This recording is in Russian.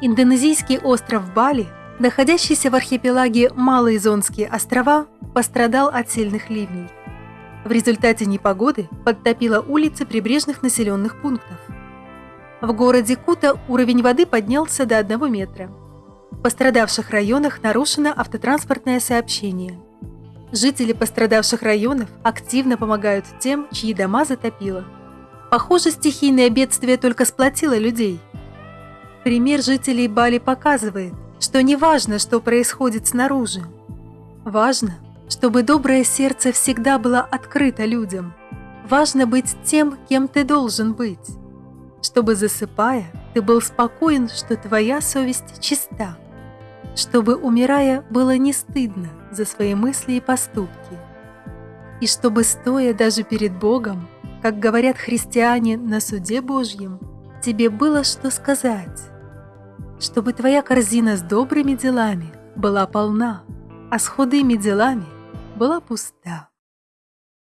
Индонезийский остров Бали, находящийся в архипелаге Малые Зонские острова, пострадал от сильных ливней. В результате непогоды подтопило улицы прибрежных населенных пунктов. В городе Кута уровень воды поднялся до 1 метра. В пострадавших районах нарушено автотранспортное сообщение. Жители пострадавших районов активно помогают тем, чьи дома затопило. Похоже, стихийное бедствие только сплотило людей – Пример жителей Бали показывает, что не важно, что происходит снаружи. Важно, чтобы доброе сердце всегда было открыто людям. Важно быть тем, кем ты должен быть. Чтобы, засыпая, ты был спокоен, что твоя совесть чиста. Чтобы, умирая, было не стыдно за свои мысли и поступки. И чтобы, стоя даже перед Богом, как говорят христиане на суде Божьем, тебе было что сказать чтобы твоя корзина с добрыми делами была полна, а с худыми делами была пуста.